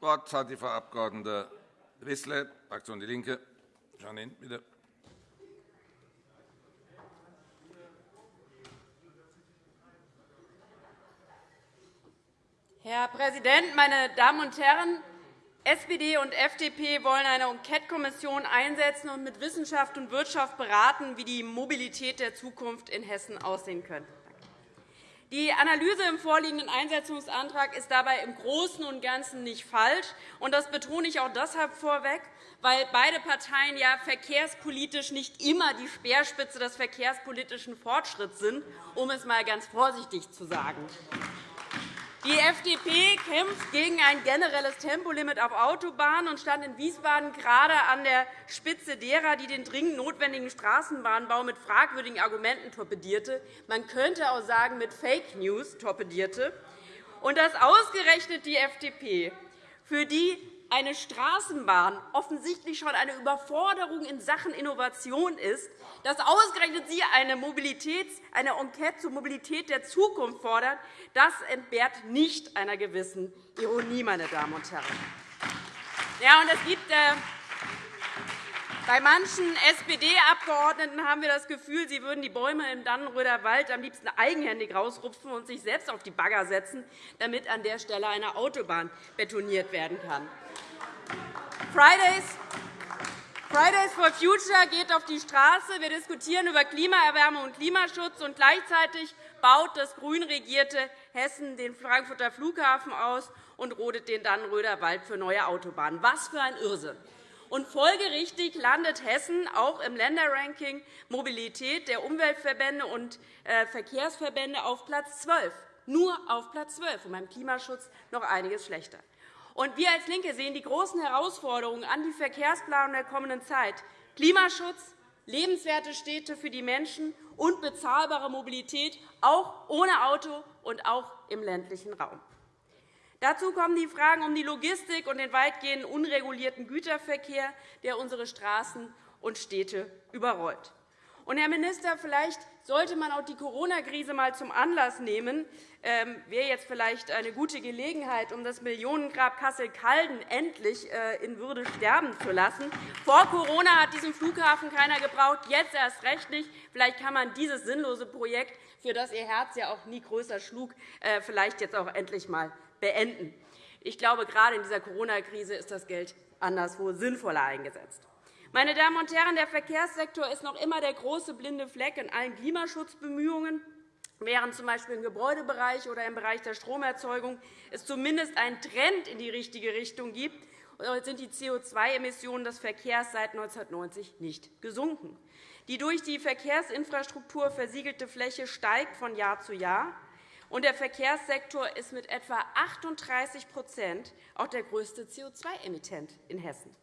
Wort hat die Frau Abg. Wissler, Fraktion DIE LINKE. Janine, bitte. Herr Präsident, meine Damen und Herren! SPD und FDP wollen eine Enquete-Kommission einsetzen und mit Wissenschaft und Wirtschaft beraten, wie die Mobilität der Zukunft in Hessen aussehen könnte. Die Analyse im vorliegenden Einsetzungsantrag ist dabei im Großen und Ganzen nicht falsch. Das betone ich auch deshalb vorweg, weil beide Parteien ja verkehrspolitisch nicht immer die Speerspitze des verkehrspolitischen Fortschritts sind, um es einmal ganz vorsichtig zu sagen. Die FDP kämpft gegen ein generelles Tempolimit auf Autobahnen und stand in Wiesbaden gerade an der Spitze derer, die den dringend notwendigen Straßenbahnbau mit fragwürdigen Argumenten torpedierte. Man könnte auch sagen, mit Fake News torpedierte. Und dass ausgerechnet die FDP, für die eine Straßenbahn offensichtlich schon eine Überforderung in Sachen Innovation ist, dass ausgerechnet Sie eine, Mobilitäts-, eine Enquete zur Mobilität der Zukunft fordern, das entbehrt nicht einer gewissen Ironie, meine Damen und Herren. Ja, und es gibt, äh, bei manchen SPD-Abgeordneten haben wir das Gefühl, sie würden die Bäume im Dannenröder Wald am liebsten eigenhändig rausrupfen und sich selbst auf die Bagger setzen, damit an der Stelle eine Autobahn betoniert werden kann. Fridays Fridays for Future geht auf die Straße. Wir diskutieren über Klimaerwärmung und Klimaschutz, und gleichzeitig baut das grün regierte Hessen den Frankfurter Flughafen aus und rodet den Dannenröder Wald für neue Autobahnen. Was für ein Irrsinn! Und folgerichtig landet Hessen auch im Länderranking Mobilität der Umweltverbände und äh, Verkehrsverbände auf Platz 12, nur auf Platz 12, und beim Klimaschutz noch einiges schlechter. Und wir als LINKE sehen die großen Herausforderungen an die Verkehrsplanung der kommenden Zeit. Klimaschutz, lebenswerte Städte für die Menschen und bezahlbare Mobilität, auch ohne Auto und auch im ländlichen Raum. Dazu kommen die Fragen um die Logistik und den weitgehend unregulierten Güterverkehr, der unsere Straßen und Städte überrollt. Und, Herr Minister, vielleicht sollte man auch die Corona-Krise einmal zum Anlass nehmen, ähm, wäre jetzt vielleicht eine gute Gelegenheit, um das Millionengrab Kassel-Calden endlich äh, in Würde sterben zu lassen. Vor Corona hat diesen Flughafen keiner gebraucht, jetzt erst recht nicht. Vielleicht kann man dieses sinnlose Projekt, für das Ihr Herz ja auch nie größer schlug, äh, vielleicht jetzt auch endlich einmal beenden. Ich glaube, gerade in dieser Corona-Krise ist das Geld anderswo sinnvoller eingesetzt. Meine Damen und Herren, der Verkehrssektor ist noch immer der große blinde Fleck in allen Klimaschutzbemühungen. Während z. B. im Gebäudebereich oder im Bereich der Stromerzeugung es zumindest einen Trend in die richtige Richtung gibt, sind die CO2-Emissionen des Verkehrs seit 1990 nicht gesunken. Die durch die Verkehrsinfrastruktur versiegelte Fläche steigt von Jahr zu Jahr. Und der Verkehrssektor ist mit etwa 38% auch der größte CO2-Emittent in Hessen.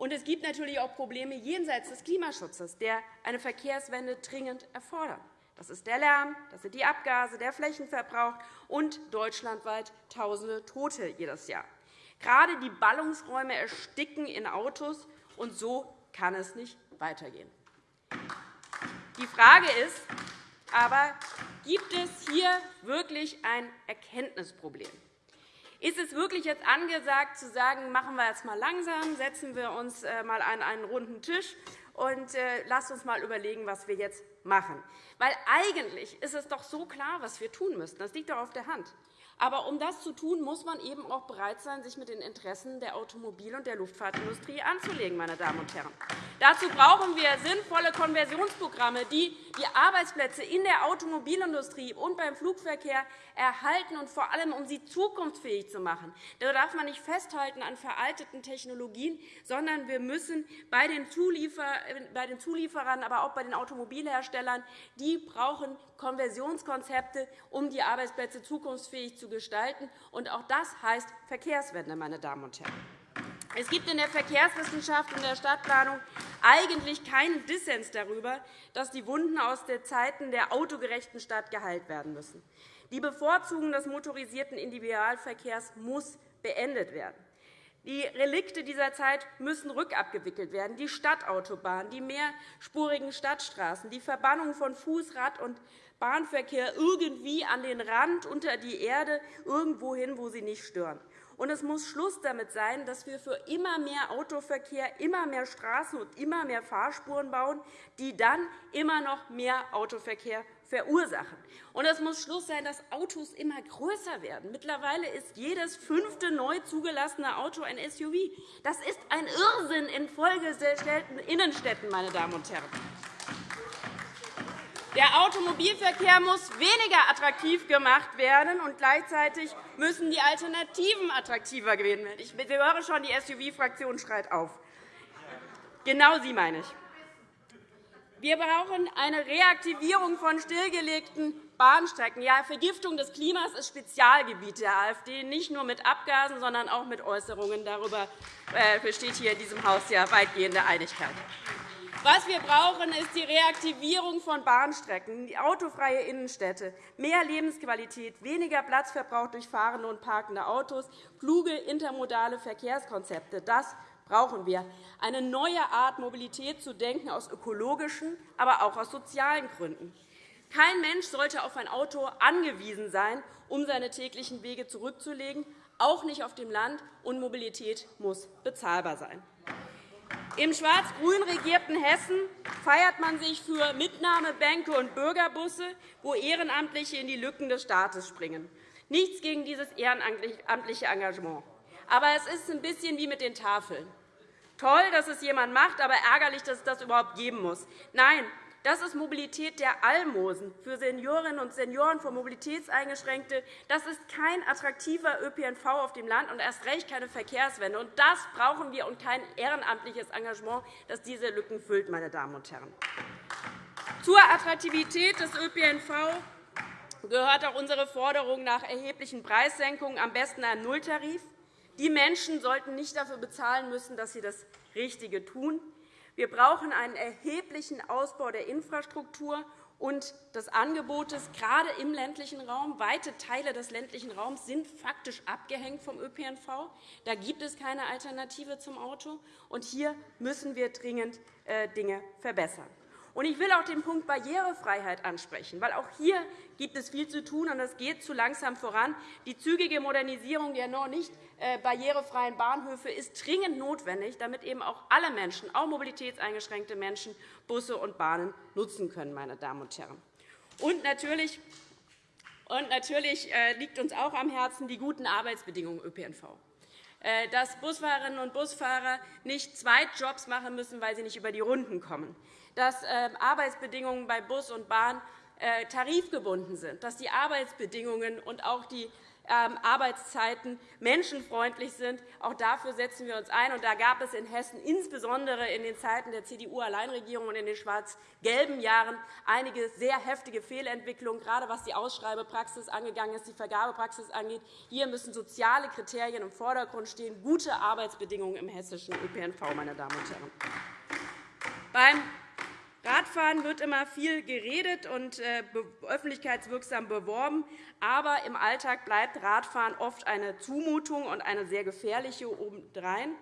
Und es gibt natürlich auch Probleme jenseits des Klimaschutzes, der eine Verkehrswende dringend erfordern. Das ist der Lärm, das sind die Abgase, der Flächenverbrauch und deutschlandweit Tausende Tote jedes Jahr. Gerade die Ballungsräume ersticken in Autos, und so kann es nicht weitergehen. Die Frage ist aber, gibt es hier wirklich ein Erkenntnisproblem? Ist es wirklich jetzt angesagt, zu sagen, machen wir jetzt mal langsam, setzen wir uns äh, mal an einen runden Tisch und äh, lasst uns mal überlegen, was wir jetzt machen? Weil eigentlich ist es doch so klar, was wir tun müssten. Das liegt doch auf der Hand. Aber um das zu tun, muss man eben auch bereit sein, sich mit den Interessen der Automobil- und der Luftfahrtindustrie anzulegen. Meine Damen und Herren. Dazu brauchen wir sinnvolle Konversionsprogramme, die die Arbeitsplätze in der Automobilindustrie und beim Flugverkehr erhalten und vor allem, um sie zukunftsfähig zu machen. Da darf man nicht festhalten an veralteten Technologien, sondern wir müssen bei den, Zulieferern, aber auch bei den Automobilherstellern, die brauchen Konversionskonzepte, um die Arbeitsplätze zukunftsfähig zu gestalten. Und auch das heißt Verkehrswende, meine Damen und Herren. Es gibt in der Verkehrswissenschaft und der Stadtplanung eigentlich keinen Dissens darüber, dass die Wunden aus den Zeiten der autogerechten Stadt geheilt werden müssen. Die Bevorzugung des motorisierten Individualverkehrs muss beendet werden. Die Relikte dieser Zeit müssen rückabgewickelt werden. Die Stadtautobahn, die mehrspurigen Stadtstraßen, die Verbannung von Fuß-, Rad- und Bahnverkehr irgendwie an den Rand, unter die Erde, irgendwo hin, wo sie nicht stören. Und es muss Schluss damit sein, dass wir für immer mehr Autoverkehr, immer mehr Straßen und immer mehr Fahrspuren bauen, die dann immer noch mehr Autoverkehr verursachen. Und es muss Schluss sein, dass Autos immer größer werden. Mittlerweile ist jedes fünfte neu zugelassene Auto ein SUV. Das ist ein Irrsinn in vollgestellten Innenstädten, meine Damen und Herren. Der Automobilverkehr muss weniger attraktiv gemacht werden, und gleichzeitig müssen die Alternativen attraktiver werden. Ich höre schon, die SUV-Fraktion schreit auf. Genau sie meine ich. Wir brauchen eine Reaktivierung von stillgelegten Bahnstrecken. Ja, Vergiftung des Klimas ist Spezialgebiet der AfD, nicht nur mit Abgasen, sondern auch mit Äußerungen. Darüber äh, besteht hier in diesem Haus ja weitgehende Einigkeit. Was wir brauchen, ist die Reaktivierung von Bahnstrecken, die autofreie Innenstädte, mehr Lebensqualität, weniger Platzverbrauch durch fahrende und parkende Autos, kluge intermodale Verkehrskonzepte. Das brauchen wir. Eine neue Art, Mobilität zu denken, aus ökologischen, aber auch aus sozialen Gründen. Kein Mensch sollte auf ein Auto angewiesen sein, um seine täglichen Wege zurückzulegen, auch nicht auf dem Land, und Mobilität muss bezahlbar sein. Im schwarz-grün regierten Hessen feiert man sich für Mitnahmebänke und Bürgerbusse, wo Ehrenamtliche in die Lücken des Staates springen. Nichts gegen dieses ehrenamtliche Engagement. Aber es ist ein bisschen wie mit den Tafeln. Toll, dass es jemand macht, aber ärgerlich, dass es das überhaupt geben muss. Nein, das ist Mobilität der Almosen für Seniorinnen und Senioren, für Mobilitätseingeschränkte. Das ist kein attraktiver ÖPNV auf dem Land und erst recht keine Verkehrswende. Und das brauchen wir und kein ehrenamtliches Engagement, das diese Lücken füllt. Meine Damen und Herren. Zur Attraktivität des ÖPNV gehört auch unsere Forderung nach erheblichen Preissenkungen, am besten ein Nulltarif. Die Menschen sollten nicht dafür bezahlen müssen, dass sie das Richtige tun. Wir brauchen einen erheblichen Ausbau der Infrastruktur und des Angebotes, gerade im ländlichen Raum. Weite Teile des ländlichen Raums sind faktisch abgehängt vom ÖPNV. Da gibt es keine Alternative zum Auto. Und hier müssen wir dringend äh, Dinge verbessern. Ich will auch den Punkt Barrierefreiheit ansprechen, weil auch hier gibt es viel zu tun, und es geht zu langsam voran. Die zügige Modernisierung der noch nicht äh, barrierefreien Bahnhöfe ist dringend notwendig, damit eben auch alle Menschen, auch mobilitätseingeschränkte Menschen, Busse und Bahnen nutzen können. Meine Damen und Herren. Und natürlich, und natürlich äh, liegt uns auch am Herzen die guten Arbeitsbedingungen ÖPNV äh, dass Busfahrerinnen und Busfahrer nicht zwei Jobs machen müssen, weil sie nicht über die Runden kommen, dass ähm, Arbeitsbedingungen bei Bus und Bahn tarifgebunden sind, dass die Arbeitsbedingungen und auch die ähm, Arbeitszeiten menschenfreundlich sind. Auch dafür setzen wir uns ein. da gab es in Hessen insbesondere in den Zeiten der CDU-Alleinregierung und in den schwarz-gelben Jahren einige sehr heftige Fehlentwicklungen, gerade was die Ausschreibepraxis angegangen ist, die Vergabepraxis angeht. Hier müssen soziale Kriterien im Vordergrund stehen, gute Arbeitsbedingungen im hessischen ÖPNV. Meine Damen und Herren. Beim Radfahren wird immer viel geredet und äh, öffentlichkeitswirksam beworben. Aber im Alltag bleibt Radfahren oft eine Zumutung und eine sehr gefährliche obendrein.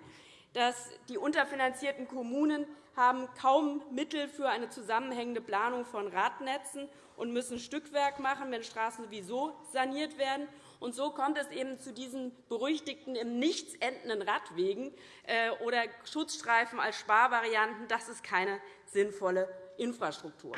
Die unterfinanzierten Kommunen haben kaum Mittel für eine zusammenhängende Planung von Radnetzen und müssen Stückwerk machen, wenn Straßen sowieso saniert werden. Und so kommt es eben zu diesen berüchtigten im Nichts endenden Radwegen äh, oder Schutzstreifen als Sparvarianten. Das ist keine sinnvolle Infrastruktur.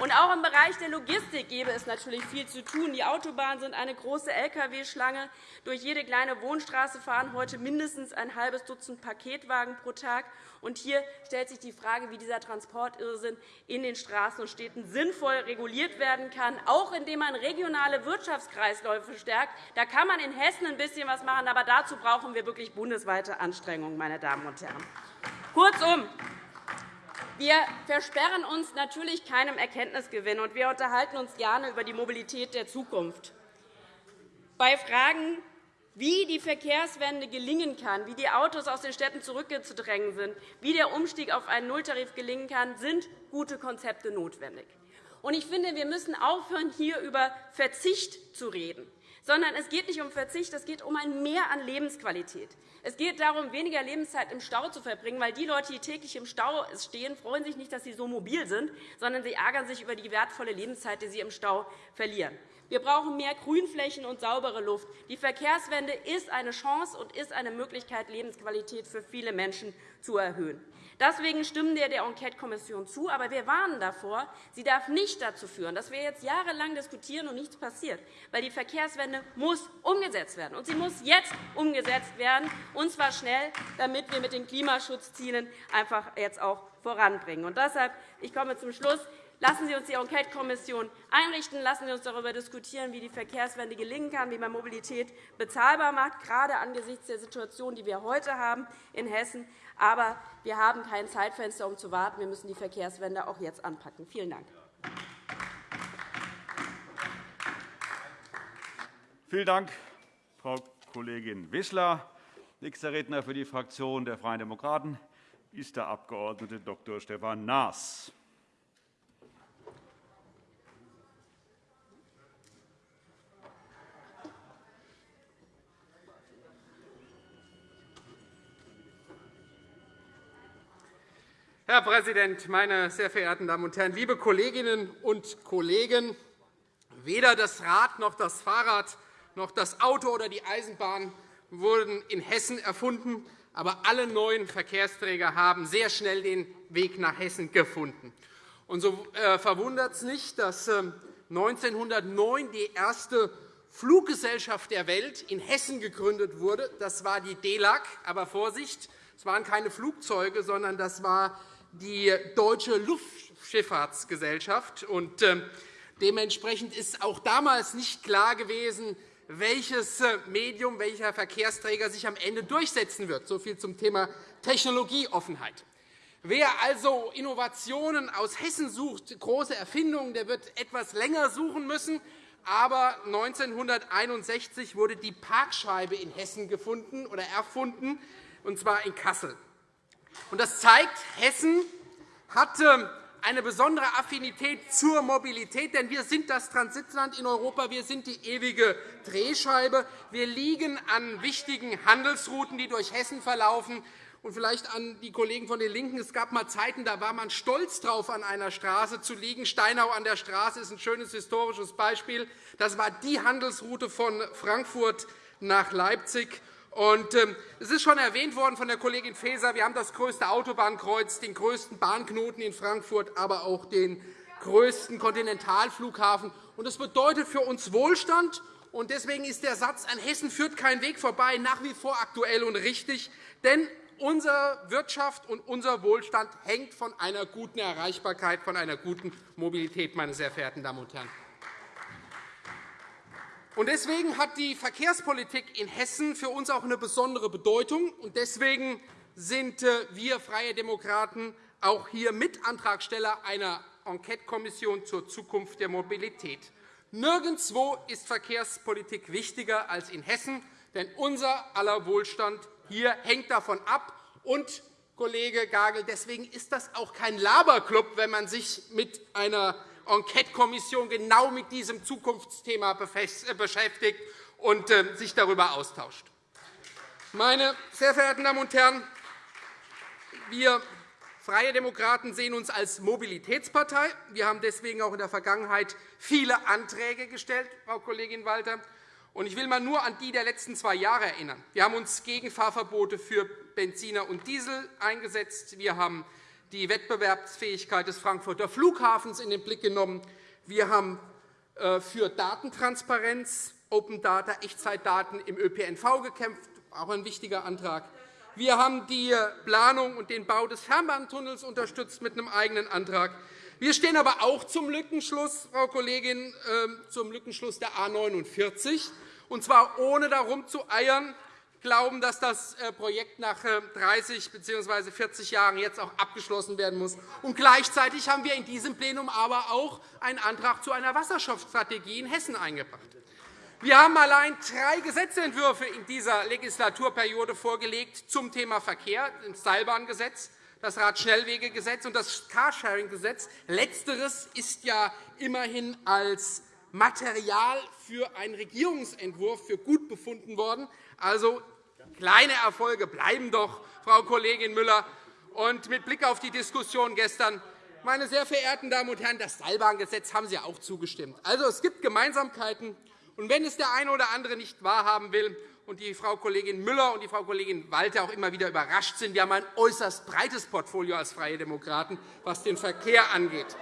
Und auch im Bereich der Logistik gäbe es natürlich viel zu tun. Die Autobahnen sind eine große Lkw-Schlange. Durch jede kleine Wohnstraße fahren heute mindestens ein halbes Dutzend Paketwagen pro Tag. Und hier stellt sich die Frage, wie dieser Transportirrsinn in den Straßen und Städten sinnvoll reguliert werden kann, auch indem man regionale Wirtschaftskreisläufe stärkt. Da kann man in Hessen ein bisschen was machen, aber dazu brauchen wir wirklich bundesweite Anstrengungen. Meine Damen und Herren. Kurzum, wir versperren uns natürlich keinem Erkenntnisgewinn, und wir unterhalten uns gerne über die Mobilität der Zukunft. Bei Fragen, wie die Verkehrswende gelingen kann, wie die Autos aus den Städten zurückzudrängen sind, wie der Umstieg auf einen Nulltarif gelingen kann, sind gute Konzepte notwendig. Ich finde, wir müssen aufhören, hier über Verzicht zu reden sondern es geht nicht um Verzicht, es geht um ein Mehr an Lebensqualität. Es geht darum, weniger Lebenszeit im Stau zu verbringen, weil die Leute, die täglich im Stau stehen, freuen sich nicht, dass sie so mobil sind, sondern sie ärgern sich über die wertvolle Lebenszeit, die sie im Stau verlieren. Wir brauchen mehr Grünflächen und saubere Luft. Die Verkehrswende ist eine Chance und ist eine Möglichkeit, Lebensqualität für viele Menschen zu erhöhen. Deswegen stimmen wir der Enquetekommission zu. Aber wir warnen davor, sie darf nicht dazu führen, dass wir jetzt jahrelang diskutieren und nichts passiert. Weil die Verkehrswende muss umgesetzt werden. Und sie muss jetzt umgesetzt werden, und zwar schnell, damit wir mit den Klimaschutzzielen einfach jetzt auch voranbringen. Und deshalb, ich komme zum Schluss, Lassen Sie uns die Enquetekommission einrichten. Lassen Sie uns darüber diskutieren, wie die Verkehrswende gelingen kann, wie man Mobilität bezahlbar macht, gerade angesichts der Situation, die wir heute haben in Hessen. Aber wir haben kein Zeitfenster, um zu warten. Wir müssen die Verkehrswende auch jetzt anpacken. Vielen Dank. Vielen Dank, Frau Kollegin Wissler. Nächster Redner für die Fraktion der Freien Demokraten ist der Abg. Dr. Stefan Naas. Herr Präsident, meine sehr verehrten Damen und Herren! Liebe Kolleginnen und Kollegen, weder das Rad noch das Fahrrad noch das Auto oder die Eisenbahn wurden in Hessen erfunden, aber alle neuen Verkehrsträger haben sehr schnell den Weg nach Hessen gefunden. Und so äh, verwundert es nicht, dass 1909 ähm, die erste Fluggesellschaft der Welt in Hessen gegründet wurde. Das war die DELAG. Aber Vorsicht, es waren keine Flugzeuge, sondern das war die Deutsche Luftschifffahrtsgesellschaft. Ähm, dementsprechend ist auch damals nicht klar gewesen, welches äh, Medium, welcher Verkehrsträger sich am Ende durchsetzen wird. So viel zum Thema Technologieoffenheit. Wer also Innovationen aus Hessen sucht, große Erfindungen, der wird etwas länger suchen müssen. Aber 1961 wurde die Parkscheibe in Hessen gefunden oder erfunden, und zwar in Kassel. Das zeigt, Hessen hatte eine besondere Affinität zur Mobilität, denn wir sind das Transitland in Europa, wir sind die ewige Drehscheibe. Wir liegen an wichtigen Handelsrouten, die durch Hessen verlaufen. Und vielleicht an die Kollegen von den LINKEN. Es gab einmal Zeiten, da war man stolz darauf, an einer Straße zu liegen. Steinau an der Straße ist ein schönes historisches Beispiel. Das war die Handelsroute von Frankfurt nach Leipzig. Und, ähm, es ist schon erwähnt worden von der Kollegin Faeser, wir haben das größte Autobahnkreuz, den größten Bahnknoten in Frankfurt, aber auch den größten Kontinentalflughafen. Das bedeutet für uns Wohlstand. Und deswegen ist der Satz, an Hessen führt kein Weg vorbei, nach wie vor aktuell und richtig. Denn unsere Wirtschaft und unser Wohlstand hängt von einer guten Erreichbarkeit, von einer guten Mobilität, meine sehr verehrten Damen und Herren. Deswegen hat die Verkehrspolitik in Hessen für uns auch eine besondere Bedeutung. Deswegen sind äh, wir Freie Demokraten auch hier Mitantragsteller einer Enquetekommission zur Zukunft der Mobilität. Nirgendwo ist Verkehrspolitik wichtiger als in Hessen, denn unser aller Wohlstand hier hängt davon ab. Und, Kollege Gagel, deswegen ist das auch kein Laberclub, wenn man sich mit einer Enquetekommission genau mit diesem Zukunftsthema äh, beschäftigt und ähm, sich darüber austauscht. Meine sehr verehrten Damen und Herren, wir Freie Demokraten sehen uns als Mobilitätspartei. Wir haben deswegen auch in der Vergangenheit viele Anträge gestellt, Frau Kollegin Walter. Ich will einmal nur an die der letzten zwei Jahre erinnern. Wir haben uns gegen Fahrverbote für Benziner und Diesel eingesetzt. Wir haben die Wettbewerbsfähigkeit des Frankfurter Flughafens in den Blick genommen. Wir haben äh, für Datentransparenz, Open Data, Echtzeitdaten im ÖPNV gekämpft, auch ein wichtiger Antrag. Wir haben die Planung und den Bau des Fernbahntunnels unterstützt mit einem eigenen Antrag. Wir stehen aber auch zum Lückenschluss, Frau Kollegin, ähm, zum Lückenschluss der A 49, und zwar ohne darum zu eiern, glauben, dass das äh, Projekt nach 30 bzw. 40 Jahren jetzt auch abgeschlossen werden muss. Und gleichzeitig haben wir in diesem Plenum aber auch einen Antrag zu einer Wasserstoffstrategie in Hessen eingebracht. Wir haben allein drei Gesetzentwürfe in dieser Legislaturperiode vorgelegt zum Thema Verkehr, das Seilbahngesetz, das Radschnellwegegesetz und das Carsharing-Gesetz. Letzteres ist ja immerhin als Material für einen Regierungsentwurf für gut befunden worden. Also Kleine Erfolge bleiben doch, Frau Kollegin Müller. Und mit Blick auf die Diskussion gestern Meine sehr verehrten Damen und Herren, das Seilbahngesetz haben Sie auch zugestimmt. Also, es gibt Gemeinsamkeiten. Und wenn es der eine oder andere nicht wahrhaben will und die Frau Kollegin Müller und die Frau Kollegin Walter auch immer wieder überrascht sind, wir haben ein äußerst breites Portfolio als Freie Demokraten, was den Verkehr angeht.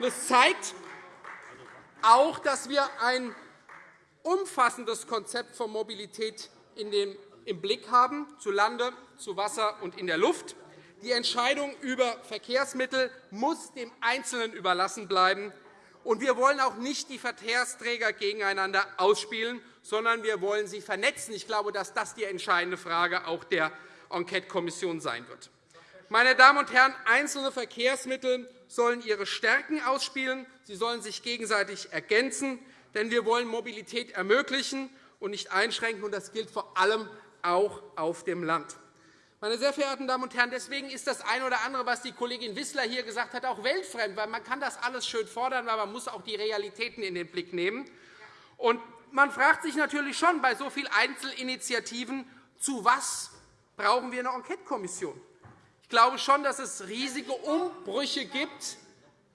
Das zeigt auch, dass wir ein umfassendes Konzept von Mobilität im Blick haben, zu Lande, zu Wasser und in der Luft. Die Entscheidung über Verkehrsmittel muss dem Einzelnen überlassen bleiben. Und wir wollen auch nicht die Verkehrsträger gegeneinander ausspielen, sondern wir wollen sie vernetzen. Ich glaube, dass das die entscheidende Frage auch der Enquetekommission sein wird. Meine Damen und Herren, einzelne Verkehrsmittel sollen ihre Stärken ausspielen. Sie sollen sich gegenseitig ergänzen. Denn wir wollen Mobilität ermöglichen und nicht einschränken. Das gilt vor allem auch auf dem Land. Meine sehr verehrten Damen und Herren, deswegen ist das eine oder andere, was die Kollegin Wissler hier gesagt hat, auch weltfremd. Weil man kann das alles schön fordern, aber man muss auch die Realitäten in den Blick nehmen. Und man fragt sich natürlich schon bei so vielen Einzelinitiativen, zu was brauchen wir eine Enquetekommission? Ich glaube schon, dass es riesige Umbrüche gibt.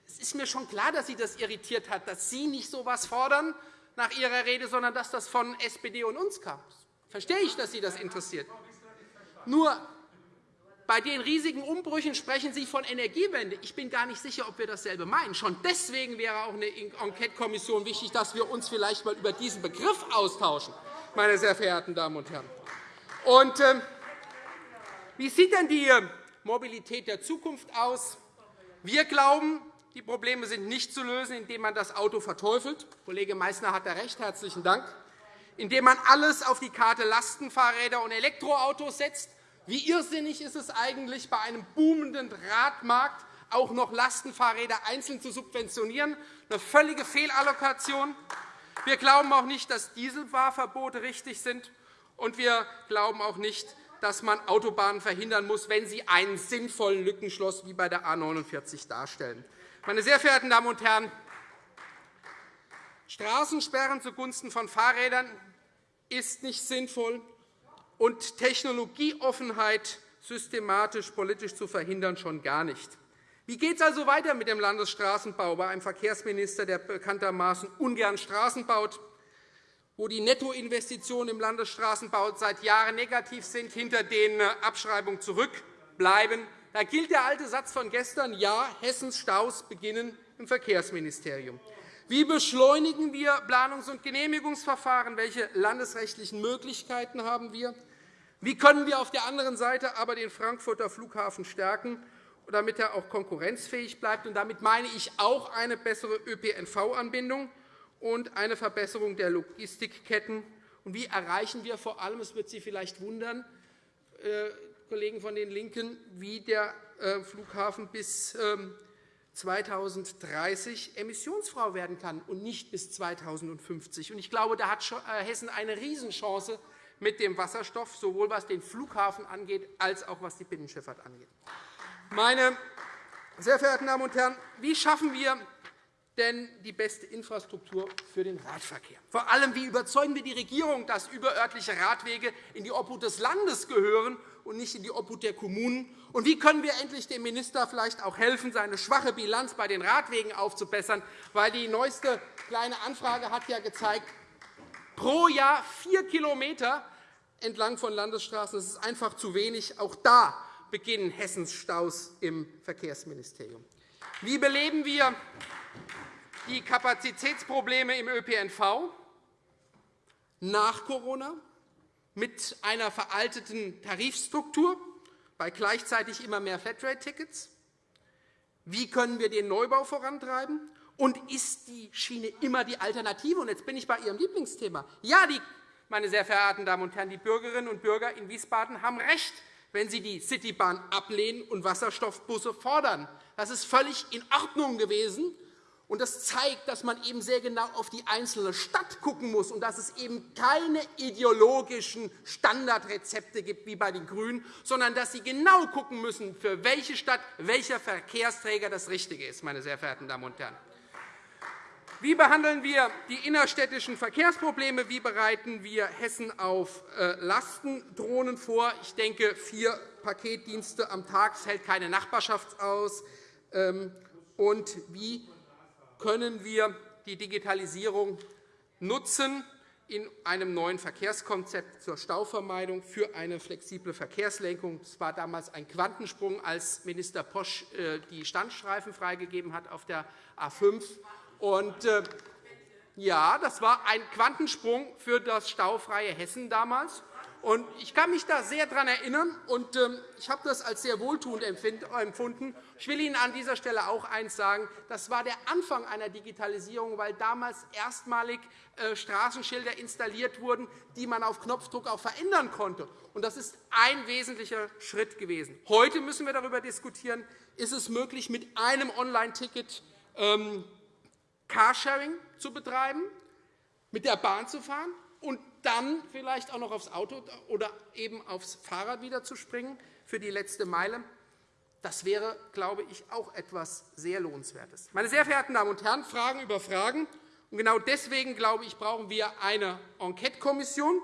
Es ist mir schon klar, dass Sie das irritiert hat, dass Sie nicht so etwas fordern nach Ihrer Rede, sondern dass das von SPD und uns kam. Verstehe ich, dass Sie das interessiert. Nur bei den riesigen Umbrüchen sprechen Sie von Energiewende. Ich bin gar nicht sicher, ob wir dasselbe meinen. Schon deswegen wäre auch eine Enquetekommission wichtig, dass wir uns vielleicht einmal über diesen Begriff austauschen, meine sehr verehrten Damen und Herren. Und, äh, wie sieht denn die Mobilität der Zukunft aus? Wir glauben, die Probleme sind nicht zu lösen, indem man das Auto verteufelt. Kollege Meysner hat da recht. Herzlichen Dank. Indem man alles auf die Karte Lastenfahrräder und Elektroautos setzt, wie irrsinnig ist es eigentlich, bei einem boomenden Radmarkt auch noch Lastenfahrräder einzeln zu subventionieren? Eine völlige Fehlallokation. Wir glauben auch nicht, dass Dieselfahrverbote richtig sind. Und wir glauben auch nicht, dass man Autobahnen verhindern muss, wenn sie einen sinnvollen Lückenschloss wie bei der A 49 darstellen. Meine sehr verehrten Damen und Herren, Straßensperren zugunsten von Fahrrädern ist nicht sinnvoll und Technologieoffenheit systematisch politisch zu verhindern, schon gar nicht. Wie geht es also weiter mit dem Landesstraßenbau bei einem Verkehrsminister, der bekanntermaßen ungern Straßen baut, wo die Nettoinvestitionen im Landesstraßenbau seit Jahren negativ sind, hinter den Abschreibungen zurückbleiben? Da gilt der alte Satz von gestern, ja, Hessens Staus beginnen im Verkehrsministerium. Wie beschleunigen wir Planungs- und Genehmigungsverfahren? Welche landesrechtlichen Möglichkeiten haben wir? Wie können wir auf der anderen Seite aber den Frankfurter Flughafen stärken, damit er auch konkurrenzfähig bleibt? Und damit meine ich auch eine bessere ÖPNV-Anbindung und eine Verbesserung der Logistikketten. Und wie erreichen wir vor allem, es wird Sie vielleicht wundern, äh, Kollegen von den LINKEN, wie der äh, Flughafen bis 2030 ähm, emissionsfrei werden kann und nicht bis 2050. Ich glaube, da hat äh, Hessen eine Riesenchance, mit dem Wasserstoff, sowohl was den Flughafen angeht, als auch was die Binnenschifffahrt angeht. Meine sehr verehrten Damen und Herren, wie schaffen wir denn die beste Infrastruktur für den Radverkehr? Vor allem, wie überzeugen wir die Regierung, dass überörtliche Radwege in die Obhut des Landes gehören und nicht in die Obhut der Kommunen? Und wie können wir endlich dem Minister vielleicht auch helfen, seine schwache Bilanz bei den Radwegen aufzubessern? Weil die neueste kleine Anfrage hat ja gezeigt, pro Jahr vier Kilometer entlang von Landesstraßen. Das ist einfach zu wenig. Auch da beginnen Hessens Staus im Verkehrsministerium. Wie beleben wir die Kapazitätsprobleme im ÖPNV nach Corona mit einer veralteten Tarifstruktur bei gleichzeitig immer mehr Flatrate-Tickets? Wie können wir den Neubau vorantreiben? Und ist die Schiene immer die Alternative? Und jetzt bin ich bei Ihrem Lieblingsthema. Ja, die, meine sehr verehrten Damen und Herren, die Bürgerinnen und Bürger in Wiesbaden haben recht, wenn sie die Citybahn ablehnen und Wasserstoffbusse fordern. Das ist völlig in Ordnung gewesen. Und das zeigt, dass man eben sehr genau auf die einzelne Stadt schauen muss und dass es eben keine ideologischen Standardrezepte gibt wie bei den GRÜNEN, sondern dass Sie genau schauen müssen, für welche Stadt welcher Verkehrsträger das Richtige ist. Meine sehr verehrten Damen und Herren. Wie behandeln wir die innerstädtischen Verkehrsprobleme? Wie bereiten wir Hessen auf äh, Lastendrohnen vor? Ich denke, vier Paketdienste am Tag hält keine Nachbarschaft aus. Ähm, und wie können wir die Digitalisierung nutzen in einem neuen Verkehrskonzept zur Stauvermeidung für eine flexible Verkehrslenkung. Es war damals ein Quantensprung, als Minister Posch äh, die Standstreifen freigegeben hat auf der A 5 und, äh, ja, das war ein Quantensprung für das staufreie Hessen damals. Ich kann mich da sehr daran erinnern, und ähm, ich habe das als sehr wohltuend empfunden. Ich will Ihnen an dieser Stelle auch eines sagen. Das war der Anfang einer Digitalisierung, weil damals erstmalig äh, Straßenschilder installiert wurden, die man auf Knopfdruck auch verändern konnte. Das ist ein wesentlicher Schritt gewesen. Heute müssen wir darüber diskutieren, ist es möglich, mit einem Online-Ticket ähm, Carsharing zu betreiben, mit der Bahn zu fahren und dann vielleicht auch noch aufs Auto oder eben aufs Fahrrad wieder zu springen für die letzte Meile. Das wäre, glaube ich, auch etwas sehr Lohnenswertes. Meine sehr verehrten Damen und Herren, Fragen über Fragen. Und genau deswegen, glaube ich, brauchen wir eine Enquete-Kommission.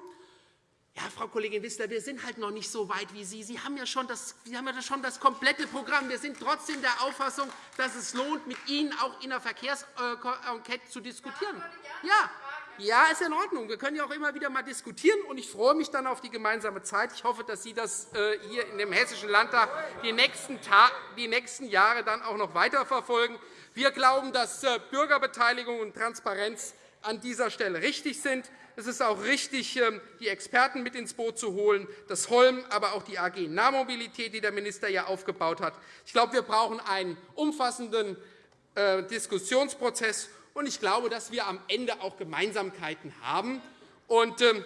Ja, Frau Kollegin Wissler, wir sind halt noch nicht so weit wie Sie. Sie haben ja schon das, Sie haben ja schon das komplette Programm. Wir sind trotzdem der Auffassung, dass es lohnt, mit Ihnen auch in der Verkehrsenquete zu diskutieren. Ja, ja, ist in Ordnung. Wir können ja auch immer wieder mal diskutieren, und ich freue mich dann auf die gemeinsame Zeit. Ich hoffe, dass Sie das äh, hier in dem Hessischen Landtag die nächsten, die nächsten Jahre dann auch noch weiterverfolgen. Wir glauben, dass äh, Bürgerbeteiligung und Transparenz an dieser Stelle richtig sind. Es ist auch richtig, ähm, die Experten mit ins Boot zu holen, das Holm, aber auch die AG Nahmobilität, die der Minister ja aufgebaut hat. Ich glaube, wir brauchen einen umfassenden äh, Diskussionsprozess und ich glaube, dass wir am Ende auch Gemeinsamkeiten haben. Und, ähm,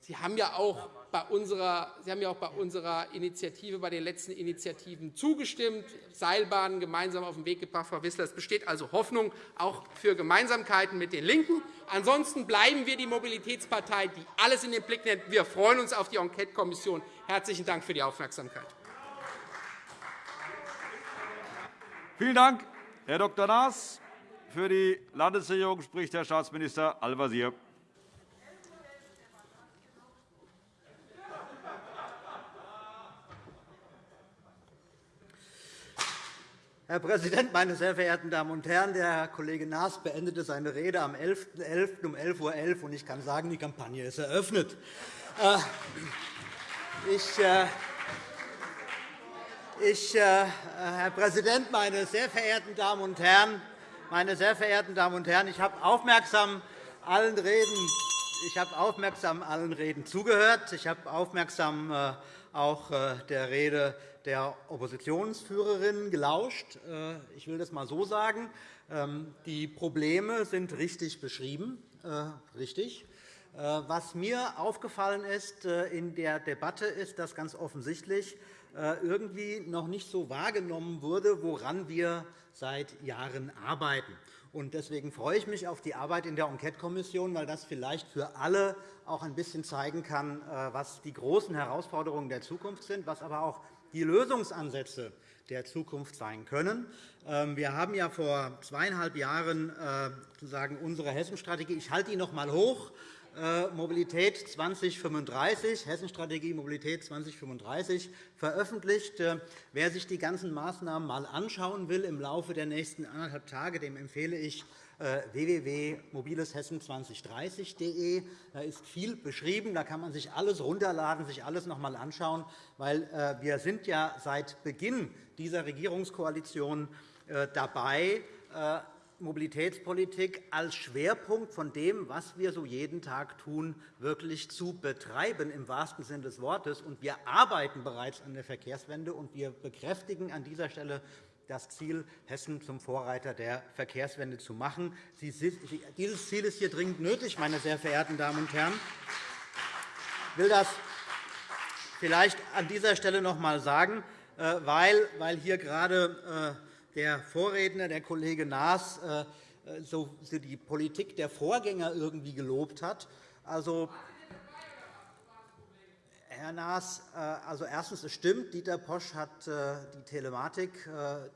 Sie haben ja auch bei unserer, Sie haben ja auch bei unserer Initiative, bei den letzten Initiativen zugestimmt, Seilbahnen gemeinsam auf den Weg gebracht, Frau Wissler. Es besteht also Hoffnung auch für Gemeinsamkeiten mit den LINKEN. Ansonsten bleiben wir die Mobilitätspartei, die alles in den Blick nimmt. Wir freuen uns auf die Enquetekommission. Herzlichen Dank für die Aufmerksamkeit. Vielen Dank, Herr Dr. Naas. Für die Landesregierung spricht Herr Staatsminister Al-Wazir. Herr Präsident, meine sehr verehrten Damen und Herren! Der Herr Kollege Naas beendete seine Rede am 11.11. .11. um 11.11 Uhr. Ich kann sagen, die Kampagne ist eröffnet. Äh, ich, äh, ich, äh, Herr Präsident, meine sehr verehrten Damen und Herren! Meine sehr verehrten Damen und Herren, ich habe aufmerksam allen Reden, ich habe aufmerksam allen Reden zugehört. Ich habe aufmerksam äh, auch äh, der Rede der Oppositionsführerin gelauscht. Äh, ich will das einmal so sagen. Ähm, die Probleme sind richtig beschrieben. Richtig. Was mir aufgefallen ist in der Debatte, ist, dass ganz offensichtlich irgendwie noch nicht so wahrgenommen wurde, woran wir seit Jahren arbeiten. Deswegen freue ich mich auf die Arbeit in der Enquetekommission, weil das vielleicht für alle auch ein bisschen zeigen kann, äh, was die großen Herausforderungen der Zukunft sind, was aber auch die Lösungsansätze der Zukunft sein können. Ähm, wir haben ja vor zweieinhalb Jahren äh, sozusagen unsere Hessenstrategie. Ich halte die noch einmal hoch. Äh, Mobilität 2035, Hessenstrategie Mobilität 2035 veröffentlicht. Äh, wer sich die ganzen Maßnahmen einmal anschauen will im Laufe der nächsten anderthalb Tage, dem empfehle ich äh, www.mobileshessen2030.de. Da ist viel beschrieben. Da kann man sich alles runterladen, sich alles noch einmal anschauen. Weil wir sind ja seit Beginn dieser Regierungskoalition dabei, Mobilitätspolitik als Schwerpunkt von dem, was wir so jeden Tag tun, wirklich zu betreiben, im wahrsten Sinne des Wortes. Wir arbeiten bereits an der Verkehrswende, und wir bekräftigen an dieser Stelle das Ziel, Hessen zum Vorreiter der Verkehrswende zu machen. Dieses Ziel ist hier dringend nötig, meine sehr verehrten Damen und Herren. Ich will das vielleicht an dieser Stelle noch einmal sagen, äh, weil hier gerade äh, der Vorredner, der Kollege Naas, äh, so die Politik der Vorgänger irgendwie gelobt hat. Also, Herr Naas, äh, also erstens, es stimmt, Dieter Posch hat äh, die Telematik,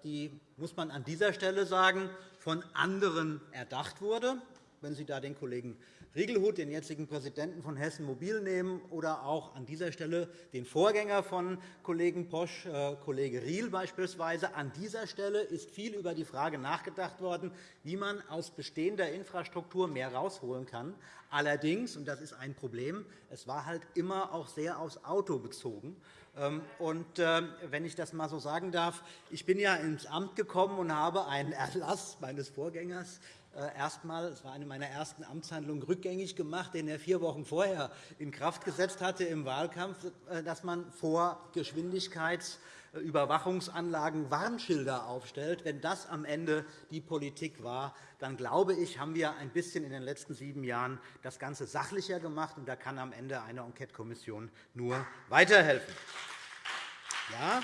die, muss man an dieser Stelle sagen, von anderen erdacht wurde. Wenn Sie da den Kollegen Riegelhut, den jetzigen Präsidenten von Hessen Mobil, nehmen oder auch an dieser Stelle den Vorgänger von Kollegen Posch, äh, Kollege Riehl beispielsweise. An dieser Stelle ist viel über die Frage nachgedacht worden, wie man aus bestehender Infrastruktur mehr herausholen kann. Allerdings, und das ist ein Problem, es war halt immer auch sehr aufs Auto bezogen. Ähm, und, äh, wenn ich das einmal so sagen darf, ich bin ja ins Amt gekommen und habe einen Erlass meines Vorgängers erstmal, es war eine meiner ersten Amtshandlungen, rückgängig gemacht, den er vier Wochen vorher in Kraft gesetzt hatte im Wahlkampf, äh, dass man vor Geschwindigkeitsüberwachungsanlagen Warnschilder aufstellt. Wenn das am Ende die Politik war, dann glaube ich, haben wir ein bisschen in den letzten sieben Jahren das Ganze sachlicher gemacht, und da kann am Ende eine Enquetekommission nur weiterhelfen. Ja,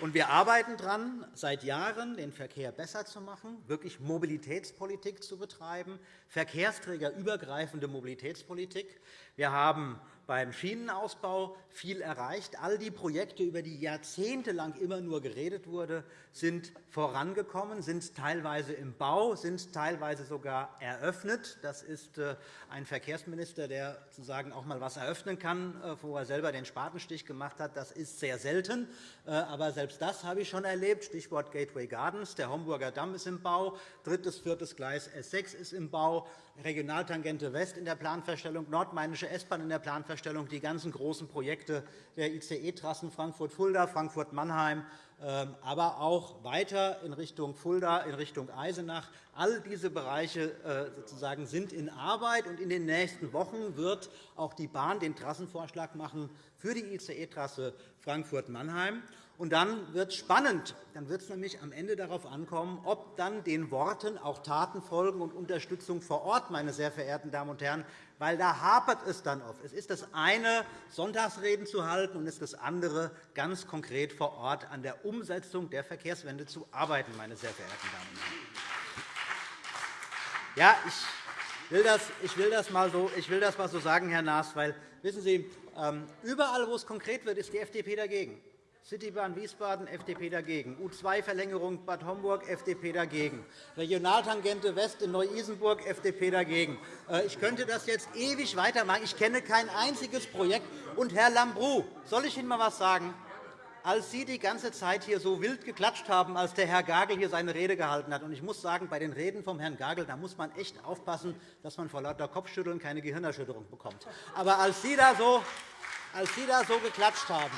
und wir arbeiten daran, seit Jahren den Verkehr besser zu machen, wirklich Mobilitätspolitik zu betreiben, verkehrsträgerübergreifende Mobilitätspolitik. Wir haben beim Schienenausbau viel erreicht. All die Projekte, über die jahrzehntelang immer nur geredet wurde, sind vorangekommen, sind teilweise im Bau, sind teilweise sogar eröffnet. Das ist äh, ein Verkehrsminister, der sozusagen auch einmal etwas eröffnen kann, äh, wo er selber den Spatenstich gemacht hat. Das ist sehr selten. Äh, aber selbst das habe ich schon erlebt. Stichwort Gateway Gardens. Der Homburger Damm ist im Bau. Drittes, viertes Gleis S6 ist im Bau. Regionaltangente West in der Planfeststellung, Nordmainische S-Bahn in der Planfeststellung, die ganzen großen Projekte der ICE-Trassen Frankfurt-Fulda, Frankfurt-Mannheim, ähm, aber auch weiter in Richtung Fulda, in Richtung Eisenach. All diese Bereiche äh, sozusagen sind in Arbeit. und In den nächsten Wochen wird auch die Bahn den Trassenvorschlag machen für die ICE-Trasse Frankfurt-Mannheim. Und dann wird es spannend. Dann wird es nämlich am Ende darauf ankommen, ob dann den Worten auch Taten folgen und Unterstützung vor Ort, meine sehr verehrten Damen und Herren, weil da hapert es dann oft. Es ist das eine, Sonntagsreden zu halten, und es ist das andere, ganz konkret vor Ort an der Umsetzung der Verkehrswende zu arbeiten, meine sehr verehrten Damen und Herren. Ja, ich will das, ich will das, mal, so, ich will das mal so sagen, Herr Naas, weil, wissen Sie, ähm, überall, wo es konkret wird, ist die FDP dagegen. Citybahn Wiesbaden, FDP dagegen. U2-Verlängerung Bad Homburg, FDP dagegen. Regionaltangente West in Neu-Isenburg, FDP dagegen. Äh, ich könnte das jetzt ewig weitermachen. Ich kenne kein einziges Projekt. Und Herr Lambrou, soll ich Ihnen einmal etwas sagen? Als Sie die ganze Zeit hier so wild geklatscht haben, als der Herr Gagel hier seine Rede gehalten hat, und ich muss sagen, bei den Reden vom Herrn Gagel da muss man echt aufpassen, dass man vor lauter Kopfschütteln keine Gehirnerschütterung bekommt. Aber als Sie da so, als Sie da so geklatscht haben,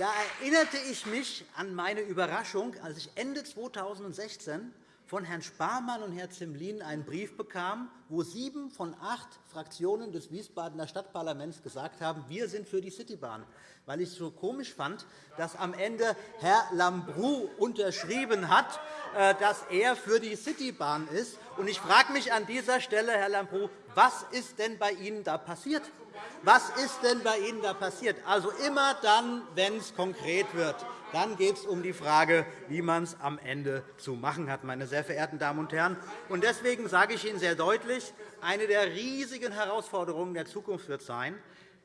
da erinnerte ich mich an meine Überraschung, als ich Ende 2016 von Herrn Sparmann und Herrn Zimlin einen Brief bekam, wo sieben von acht Fraktionen des Wiesbadener Stadtparlaments gesagt haben, wir sind für die Citybahn, weil ich es so komisch fand, dass am Ende Herr Lambrou unterschrieben hat, äh, dass er für die Citybahn ist. Ich frage mich an dieser Stelle, Herr Lambrou, was ist denn bei Ihnen da passiert? Was ist denn bei Ihnen da passiert? Also immer dann, wenn es konkret wird, dann geht es um die Frage, wie man es am Ende zu machen hat, meine sehr verehrten Damen und Herren. Deswegen sage ich Ihnen sehr deutlich, eine der riesigen Herausforderungen der Zukunft wird sein,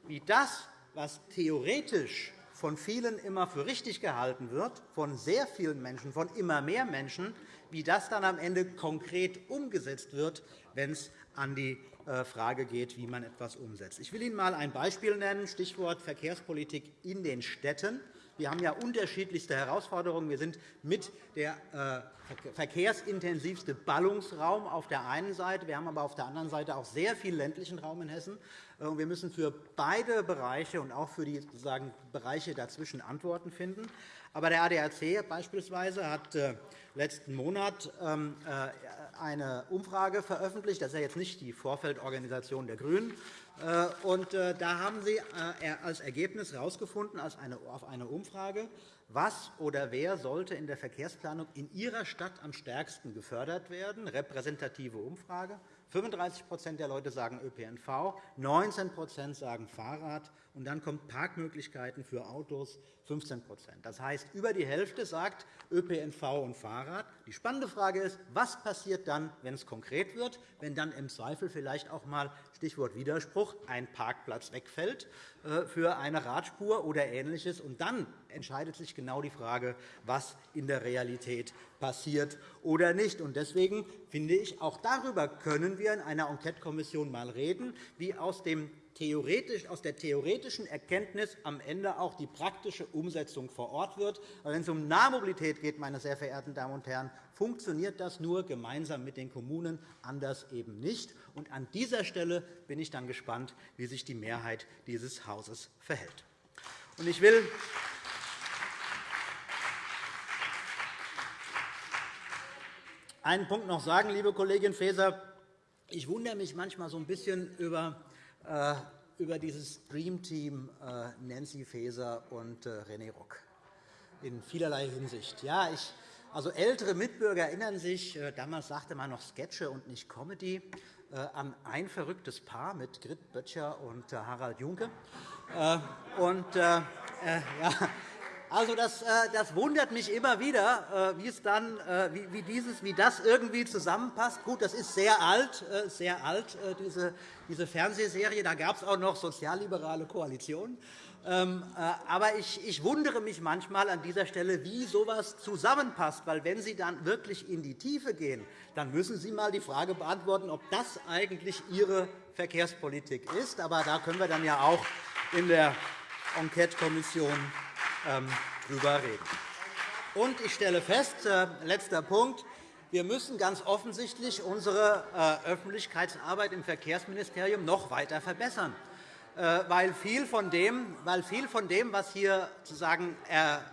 wie das, was theoretisch von vielen immer für richtig gehalten wird, von sehr vielen Menschen, von immer mehr Menschen, wie das dann am Ende konkret umgesetzt wird, wenn es an die äh, Frage geht, wie man etwas umsetzt. Ich will Ihnen einmal ein Beispiel nennen, Stichwort Verkehrspolitik in den Städten. Wir haben ja unterschiedlichste Herausforderungen. Wir sind mit der äh, verkehrsintensivste Ballungsraum auf der einen Seite. Wir haben aber auf der anderen Seite auch sehr viel ländlichen Raum in Hessen. Äh, wir müssen für beide Bereiche und auch für die sozusagen Bereiche dazwischen Antworten finden. Aber der ADAC beispielsweise hat letzten Monat ähm, eine Umfrage veröffentlicht. Das ist ja jetzt nicht die Vorfeldorganisation der GRÜNEN. Äh, und äh, da haben Sie äh, als Ergebnis herausgefunden, auf eine Umfrage, was oder wer sollte in der Verkehrsplanung in Ihrer Stadt am stärksten gefördert werden. Repräsentative Umfrage. 35% der Leute sagen ÖPNV, 19% sagen Fahrrad, und dann kommt Parkmöglichkeiten für Autos 15% Das heißt, über die Hälfte sagt ÖPNV und Fahrrad. Die spannende Frage ist, was passiert dann, wenn es konkret wird, wenn dann im Zweifel vielleicht auch einmal Stichwort Widerspruch ein Parkplatz wegfällt äh, für eine Radspur oder Ähnliches. Und dann entscheidet sich genau die Frage, was in der Realität passiert oder nicht. Deswegen finde ich, auch darüber können wir in einer Enquetekommission einmal reden, wie aus dem aus der theoretischen Erkenntnis am Ende auch die praktische Umsetzung vor Ort wird. Wenn es um Nahmobilität geht, meine sehr verehrten Damen und Herren, funktioniert das nur gemeinsam mit den Kommunen, anders eben nicht. Und an dieser Stelle bin ich dann gespannt, wie sich die Mehrheit dieses Hauses verhält. Ich will einen Punkt noch sagen, liebe Kollegin Faeser. Ich wundere mich manchmal so ein bisschen über über dieses Dream Team äh, Nancy Faeser und äh, René Rock in vielerlei Hinsicht. Ja, ich, also ältere Mitbürger erinnern sich, damals sagte man noch Sketche und nicht Comedy, an ein verrücktes Paar mit Grit Böttcher und Harald Junke. Und, ja, also, das, äh, das wundert mich immer wieder, äh, wie, es dann, äh, wie, dieses, wie das irgendwie zusammenpasst. Gut, das ist sehr alt, sehr alt diese, diese Fernsehserie. Da gab es auch noch sozialliberale Koalitionen. Ähm, aber ich, ich wundere mich manchmal an dieser Stelle, wie so etwas zusammenpasst. Weil, wenn Sie dann wirklich in die Tiefe gehen, dann müssen Sie einmal die Frage beantworten, ob das eigentlich Ihre Verkehrspolitik ist. Aber da können wir dann ja auch in der Enquete-Kommission darüber reden. Und ich stelle fest, äh, letzter Punkt, wir müssen ganz offensichtlich unsere äh, Öffentlichkeitsarbeit im Verkehrsministerium noch weiter verbessern, äh, weil viel von dem, weil viel von dem was hier sozusagen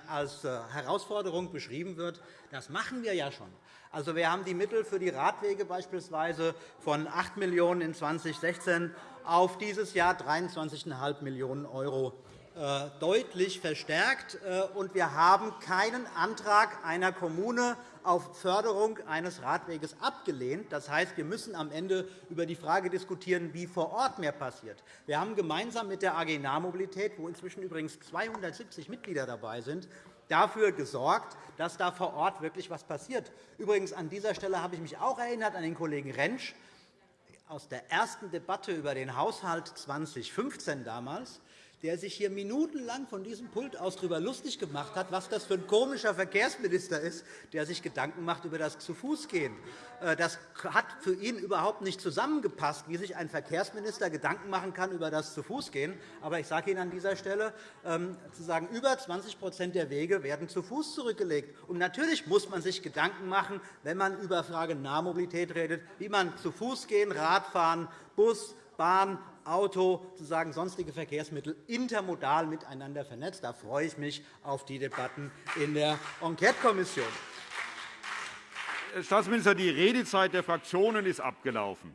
als Herausforderung beschrieben wird, das machen wir ja schon. Also, wir haben die Mittel für die Radwege beispielsweise von 8 Millionen € in 2016 auf dieses Jahr 23,5 Millionen € deutlich verstärkt. Äh, und wir haben keinen Antrag einer Kommune auf Förderung eines Radweges abgelehnt. Das heißt, wir müssen am Ende über die Frage diskutieren, wie vor Ort mehr passiert. Wir haben gemeinsam mit der AG Nahmobilität, wo inzwischen übrigens 270 Mitglieder dabei sind, dafür gesorgt, dass da vor Ort wirklich etwas passiert. Übrigens an dieser Stelle habe ich mich auch erinnert an den Kollegen Rentsch aus der ersten Debatte über den Haushalt 2015 damals der sich hier minutenlang von diesem Pult aus darüber lustig gemacht hat, was das für ein komischer Verkehrsminister ist, der sich Gedanken macht über das Zu-Fuß-Gehen. Äh, das hat für ihn überhaupt nicht zusammengepasst, wie sich ein Verkehrsminister Gedanken machen kann über das Zu-Fuß-Gehen. Aber ich sage Ihnen an dieser Stelle, ähm, zu sagen, über 20% der Wege werden zu Fuß zurückgelegt. Und natürlich muss man sich Gedanken machen, wenn man über Frage Nahmobilität redet, wie man zu Fuß gehen, Radfahren, Bus, Bahn Auto, sozusagen sonstige Verkehrsmittel intermodal miteinander vernetzt. Da freue ich mich auf die Debatten in der Enquetekommission. Herr Staatsminister, die Redezeit der Fraktionen ist abgelaufen.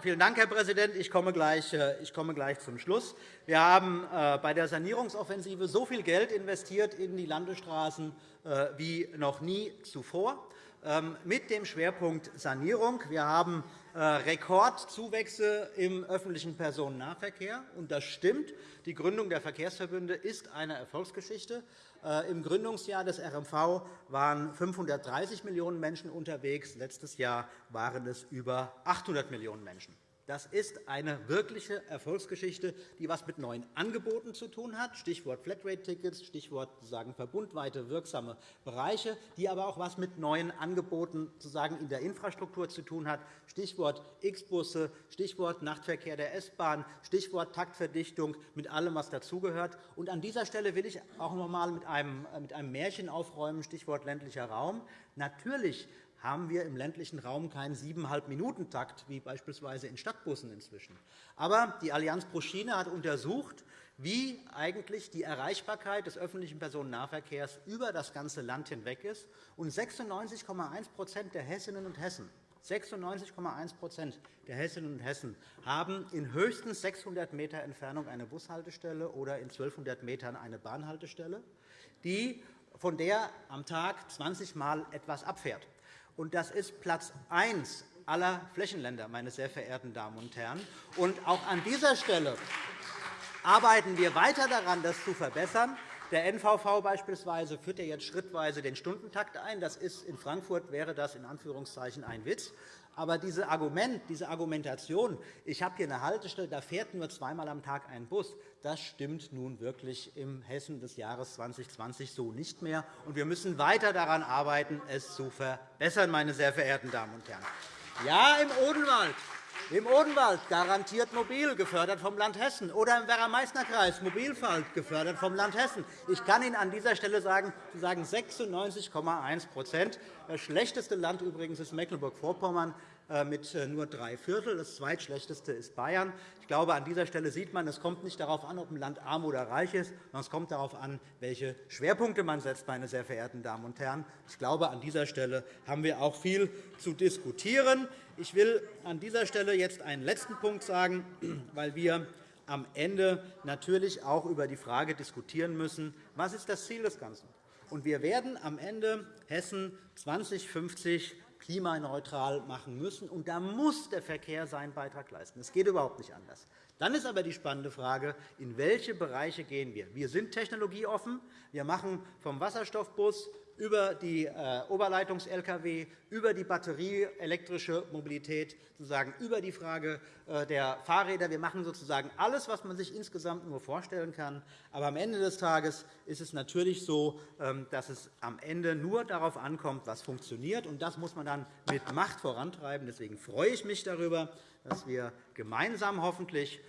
Vielen Dank, Herr Präsident. Ich komme gleich, äh, ich komme gleich zum Schluss. Wir haben äh, bei der Sanierungsoffensive so viel Geld investiert in die Landesstraßen äh, wie noch nie zuvor, ähm, mit dem Schwerpunkt Sanierung. Wir haben Rekordzuwächse im öffentlichen Personennahverkehr. Und das stimmt. Die Gründung der Verkehrsverbünde ist eine Erfolgsgeschichte. Äh, Im Gründungsjahr des RMV waren 530 Millionen Menschen unterwegs. Letztes Jahr waren es über 800 Millionen Menschen. Das ist eine wirkliche Erfolgsgeschichte, die etwas mit neuen Angeboten zu tun hat, Stichwort Flatrate-Tickets, Stichwort sagen, verbundweite wirksame Bereiche, die aber auch etwas mit neuen Angeboten sozusagen in der Infrastruktur zu tun hat, Stichwort X-Busse, Stichwort Nachtverkehr der S-Bahn, Stichwort Taktverdichtung, mit allem, was dazugehört. An dieser Stelle will ich auch noch einmal mit einem Märchen aufräumen, Stichwort ländlicher Raum. Natürlich haben wir im ländlichen Raum keinen 7,5-Minuten-Takt, wie beispielsweise in Stadtbussen inzwischen. Aber die Allianz pro Schiene hat untersucht, wie eigentlich die Erreichbarkeit des öffentlichen Personennahverkehrs über das ganze Land hinweg ist. Und 96,1 der Hessinnen und Hessen 96,1 der Hessinnen und Hessen haben in höchstens 600 m Entfernung eine Bushaltestelle oder in 1.200 m eine Bahnhaltestelle, von der am Tag 20 Mal etwas abfährt. Und das ist Platz 1 aller Flächenländer, meine sehr verehrten Damen und Herren. Und auch an dieser Stelle arbeiten wir weiter daran, das zu verbessern. Der NVV beispielsweise führt ja jetzt schrittweise den Stundentakt ein. Das ist, in Frankfurt wäre das in Anführungszeichen ein Witz. Aber diese, Argument, diese Argumentation, ich habe hier eine Haltestelle, da fährt nur zweimal am Tag ein Bus, das stimmt nun wirklich im Hessen des Jahres 2020 so nicht mehr. Und wir müssen weiter daran arbeiten, es zu verbessern, meine sehr verehrten Damen und Herren. Ja, im Odenwald im Odenwald garantiert mobil, gefördert vom Land Hessen, oder im Werra-Meißner-Kreis Mobilfalt, gefördert vom Land Hessen. Ich kann Ihnen an dieser Stelle sagen, Sie sagen 96,1% Das schlechteste Land übrigens ist Mecklenburg-Vorpommern mit äh, nur drei Viertel. Das zweitschlechteste ist Bayern. Ich glaube, an dieser Stelle sieht man, es kommt nicht darauf an, ob ein Land arm oder reich ist, sondern es kommt darauf an, welche Schwerpunkte man setzt, meine sehr verehrten Damen und Herren. Ich glaube, an dieser Stelle haben wir auch viel zu diskutieren. Ich will an dieser Stelle jetzt einen letzten Punkt sagen, weil wir am Ende natürlich auch über die Frage diskutieren müssen, was ist das Ziel des Ganzen ist. Wir werden am Ende Hessen 2050 klimaneutral machen müssen. Und da muss der Verkehr seinen Beitrag leisten. Es geht überhaupt nicht anders. Dann ist aber die spannende Frage, in welche Bereiche gehen wir. Wir sind technologieoffen. Wir machen vom Wasserstoffbus über die äh, Oberleitungs-Lkw, über die batterieelektrische Mobilität, sozusagen über die Frage äh, der Fahrräder. Wir machen sozusagen alles, was man sich insgesamt nur vorstellen kann. Aber am Ende des Tages ist es natürlich so, ähm, dass es am Ende nur darauf ankommt, was funktioniert. Und das muss man dann mit Macht vorantreiben. Deswegen freue ich mich darüber, dass wir gemeinsam hoffentlich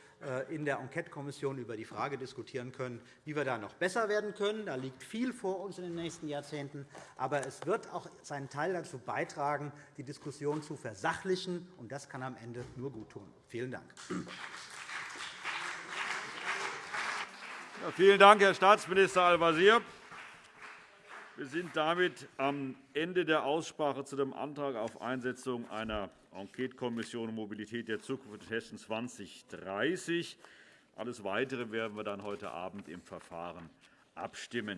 in der Enquetekommission über die Frage diskutieren können, wie wir da noch besser werden können. Da liegt viel vor uns in den nächsten Jahrzehnten. Aber es wird auch seinen Teil dazu beitragen, die Diskussion zu versachlichen. Und das kann am Ende nur gut tun. Vielen Dank. Ja, vielen Dank, Herr Staatsminister Al-Wazir. Wir sind damit am Ende der Aussprache zu dem Antrag auf Einsetzung einer Enquetekommission Mobilität der Zukunft Hessen 2030. Alles Weitere werden wir dann heute Abend im Verfahren abstimmen.